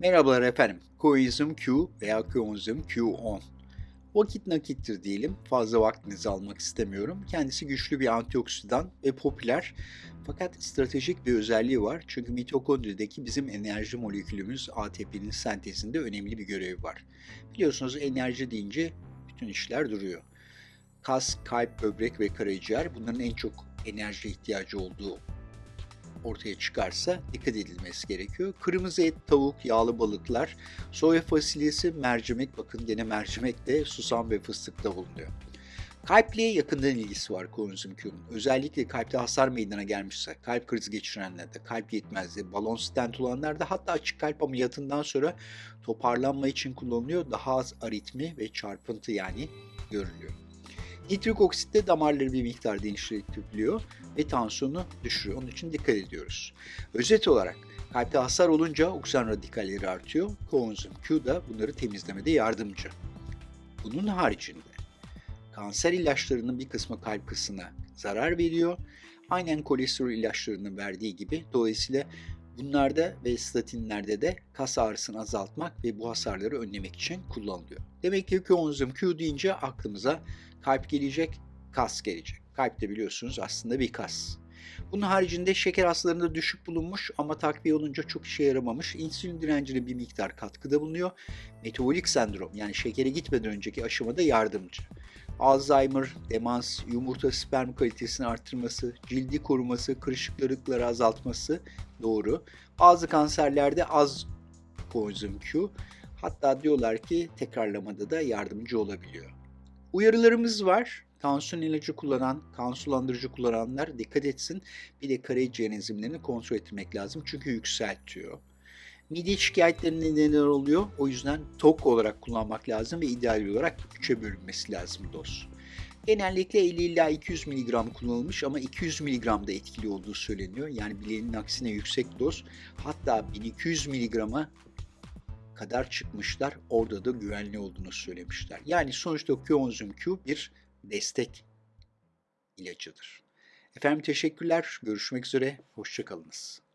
Merhabalar efendim. Coenzim Q veya Coenzim Q10. Vakit nakittir diyelim. Fazla vaktinizi almak istemiyorum. Kendisi güçlü bir antioksidan ve popüler. Fakat stratejik bir özelliği var. Çünkü mitokondrideki bizim enerji molekülümüz ATP'nin sentezinde önemli bir görevi var. Biliyorsunuz enerji deyince bütün işler duruyor. Kas, kalp, böbrek ve karaciğer bunların en çok enerji ihtiyacı olduğu ortaya çıkarsa dikkat edilmesi gerekiyor. Kırmızı et, tavuk, yağlı balıklar, soya fasulyesi, mercimek, bakın gene mercimek de susam ve fıstıkta bulunuyor. Kalple yakından ilgisi var Q'nun. Özellikle kalpte hasar meydana gelmişse, kalp krizi geçirenlerde, kalp yetmezliği, balon stent olanlarda hatta açık kalp ameliyatından sonra toparlanma için kullanılıyor. Daha az aritmi ve çarpıntı yani görülüyor. Nitrik oksit de damarları bir miktar genişletebiliyor ve tansiyonu düşürüyor. Onun için dikkat ediyoruz. Özet olarak kalpte hasar olunca oksijen radikalleri artıyor. Coenzim Q da bunları temizlemede yardımcı. Bunun haricinde kanser ilaçlarının bir kısmı kalp kısmına zarar veriyor. Aynen kolesterol ilaçlarının verdiği gibi. Dolayısıyla bunlarda ve statinlerde de kas ağrısını azaltmak ve bu hasarları önlemek için kullanılıyor. Demek ki coenzim Q deyince aklımıza kalp gelecek, kas gelecek. Kalp de biliyorsunuz aslında bir kas. Bunun haricinde şeker hastalarında düşük bulunmuş ama takviye olunca çok işe yaramamış. İnsülin direncine bir miktar katkıda bulunuyor. Metabolik sendrom yani şekere gitmeden önceki aşamada yardımcı. Alzheimer, demans, yumurta sperm kalitesini arttırması, cildi koruması, kırışıklıkları azaltması doğru. Bazı kanserlerde az koenzim Q hatta diyorlar ki tekrarlamada da yardımcı olabiliyor. Uyarılarımız var. Tansiyon ilacı kullanan, kan sulandırıcı kullananlar dikkat etsin. Bir de karaciğer enzimlerini kontrol etmek lazım çünkü yükseltiyor. Mide şikayetlerinde neler oluyor? O yüzden tok olarak kullanmak lazım ve ideal olarak 3'e bölünmesi lazım doz. Genellikle 50 ila 200 mg kullanılmış ama 200 mg da etkili olduğu söyleniyor. Yani bileğinin aksine yüksek doz hatta 1200 mg'a kadar çıkmışlar. Orada da güvenli olduğunu söylemişler. Yani sonuçta coenzim Q bir destek ilacıdır. Efendim teşekkürler. Görüşmek üzere. Hoşçakalınız.